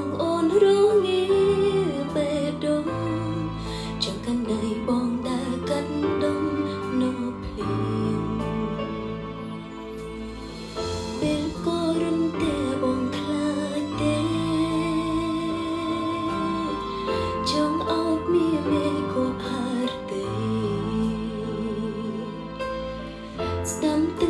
ងអូនរងាបេះដូងចង់កាន់ដៃបងដើរកាត់ដុំនៅភ្លៀងពេលក៏រំតែបងខ្លាចទេចង់អោបមីមេក៏ហារទេស្ដាំទាំ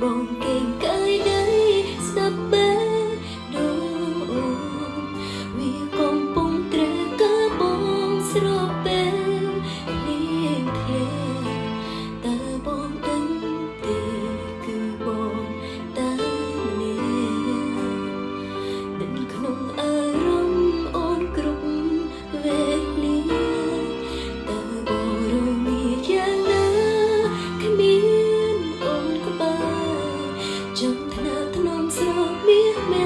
ង់ ចង់ថ្នាក់ថ្នមស្រោបមាសមេ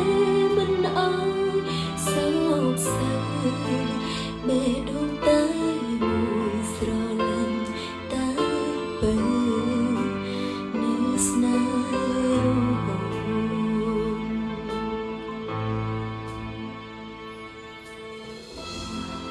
មិនអើយសោកសៅបេះ